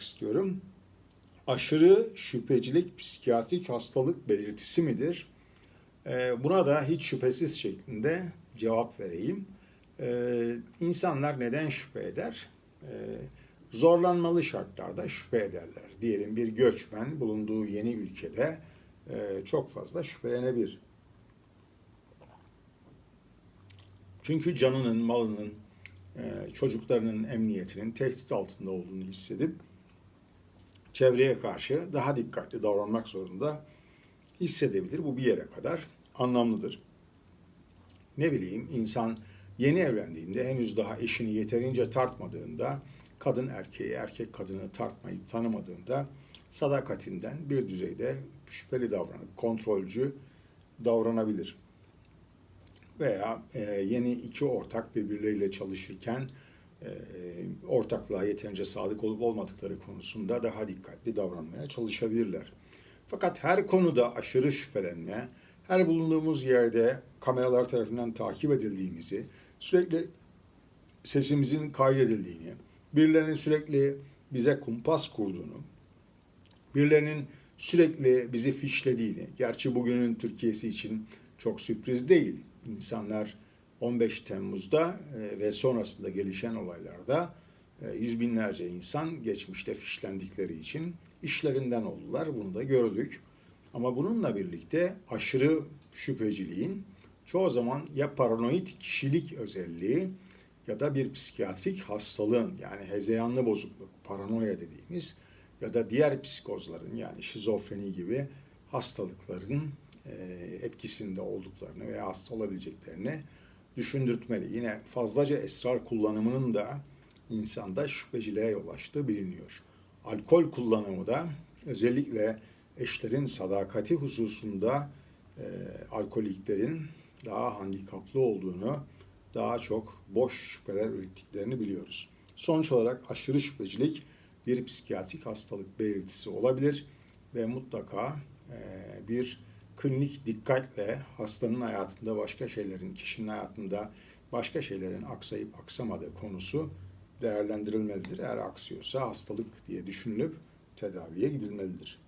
istiyorum. Aşırı şüphecilik psikiyatrik hastalık belirtisi midir? Ee, Buna da hiç şüphesiz şeklinde cevap vereyim. Ee, İnsanlar neden şüphe eder? Ee, Zorlanmalı şartlarda şüphe ederler. Diyelim bir göçmen bulunduğu yeni ülkede e, çok fazla şüphelenebilir. Çünkü canının, malının, e, çocuklarının emniyetinin tehdit altında olduğunu hissedip çevreye karşı daha dikkatli davranmak zorunda hissedebilir. Bu bir yere kadar anlamlıdır. Ne bileyim insan yeni evlendiğinde henüz daha eşini yeterince tartmadığında kadın erkeği, erkek kadını tartmayıp tanımadığında sadakatinden bir düzeyde şüpheli davranıp kontrolcü davranabilir. Veya e, yeni iki ortak birbirleriyle çalışırken ortaklığa yeterince sadık olup olmadıkları konusunda daha dikkatli davranmaya çalışabilirler. Fakat her konuda aşırı şüphelenme, her bulunduğumuz yerde kameralar tarafından takip edildiğimizi, sürekli sesimizin kaydedildiğini, birilerinin sürekli bize kumpas kurduğunu, birilerinin sürekli bizi fişlediğini, gerçi bugünün Türkiye'si için çok sürpriz değil. İnsanlar 15 Temmuz'da e, ve sonrasında gelişen olaylarda e, yüz binlerce insan geçmişte fişlendikleri için işlerinden oldular. Bunu da gördük. Ama bununla birlikte aşırı şüpheciliğin çoğu zaman ya paranoid kişilik özelliği ya da bir psikiyatrik hastalığın yani hezeyanlı bozukluk, paranoya dediğimiz ya da diğer psikozların yani şizofreni gibi hastalıkların e, etkisinde olduklarını veya hasta olabileceklerini düşündürtmeli. Yine fazlaca esrar kullanımının da insanda şüpheciliğe yol açtığı biliniyor. Alkol kullanımı da özellikle eşlerin sadakati hususunda e, alkoliklerin daha handikaplı olduğunu, daha çok boş şüpheler ürettiklerini biliyoruz. Sonuç olarak aşırı şüphecilik bir psikiyatrik hastalık belirtisi olabilir ve mutlaka e, bir klinik dikkatle hastanın hayatında başka şeylerin, kişinin hayatında başka şeylerin aksayıp aksamadığı konusu değerlendirilmelidir. Eğer aksıyorsa hastalık diye düşünülüp tedaviye gidilmelidir.